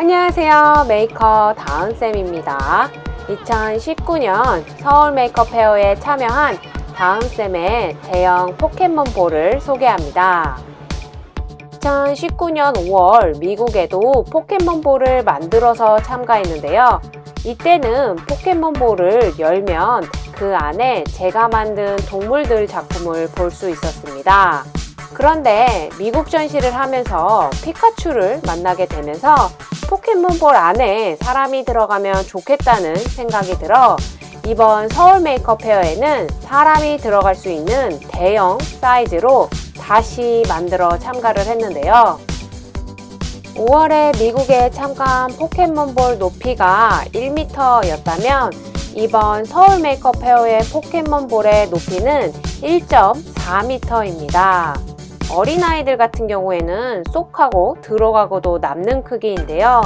안녕하세요. 메이커 다은쌤입니다. 2019년 서울 메이커 페어에 참여한 다은쌤의 대형 포켓몬볼을 소개합니다. 2019년 5월 미국에도 포켓몬볼을 만들어서 참가했는데요. 이때는 포켓몬볼을 열면 그 안에 제가 만든 동물들 작품을 볼 수 있었습니다 그런데 미국 전시를 하면서 피카츄를 만나게 되면서 포켓몬볼 안에 사람이 들어가면 좋겠다는 생각이 들어 이번 서울 메이커 페어에는 사람이 들어갈 수 있는 대형 사이즈로 다시 만들어 참가를 했는데요. 5월에 미국에 참가한 포켓몬볼 높이가 1m 였다면 이번 서울 메이커 페어의 포켓몬볼의 높이는 1.4m입니다 어린아이들 같은 경우에는 쏙 하고 들어가고도 남는 크기인데요.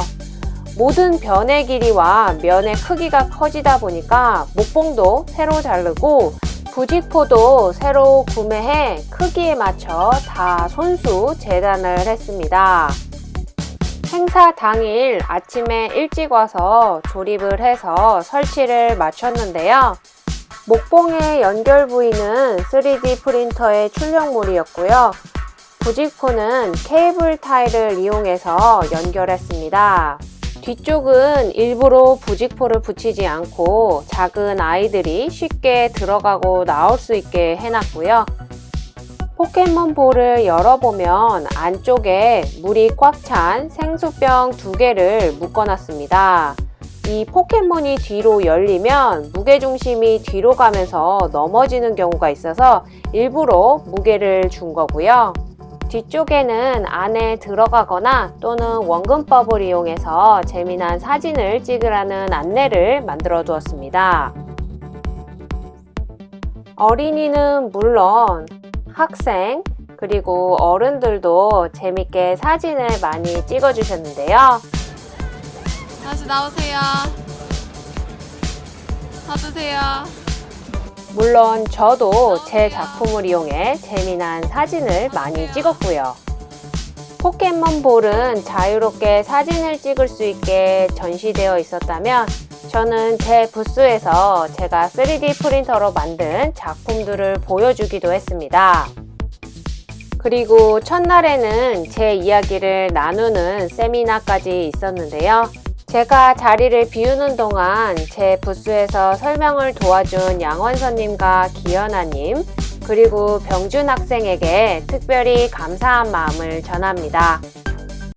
모든 변의 길이와 면의 크기가 커지다 보니까 목봉도 새로 자르고 부직포도 새로 구매해 크기에 맞춰 다 손수 재단을 했습니다. 행사 당일 아침에 일찍 와서 조립을 해서 설치를 마쳤는데요. 목봉의 연결 부위는 3D 프린터의 출력물이었고요. 부직포는 케이블 타일을 이용해서 연결했습니다. 뒤쪽은 일부러 부직포를 붙이지 않고 작은 아이들이 쉽게 들어가고 나올 수 있게 해놨고요. 포켓몬볼을 열어보면 안쪽에 물이 꽉 찬 생수병 두 개를 묶어놨습니다. 이 포켓몬이 뒤로 열리면 무게중심이 뒤로 가면서 넘어지는 경우가 있어서 일부러 무게를 준 거고요. 뒤쪽에는 안에 들어가거나 또는 원근법을 이용해서 재미난 사진을 찍으라는 안내를 만들어 두었습니다. 어린이는 물론 학생 그리고 어른들도 재밌게 사진을 많이 찍어 주셨는데요. 다시 나오세요. 서주세요. 물론 저도 제 작품을 이용해 재미난 사진을 많이 찍었고요. 포켓몬볼은 자유롭게 사진을 찍을 수 있게 전시되어 있었다면 저는 제 부스에서 제가 3D 프린터로 만든 작품들을 보여주기도 했습니다. 그리고 첫날에는 제 이야기를 나누는 세미나까지 있었는데요. 제가 자리를 비우는 동안 제 부스에서 설명을 도와준 양원선님과 기현아님 그리고 병준 학생에게 특별히 감사한 마음을 전합니다.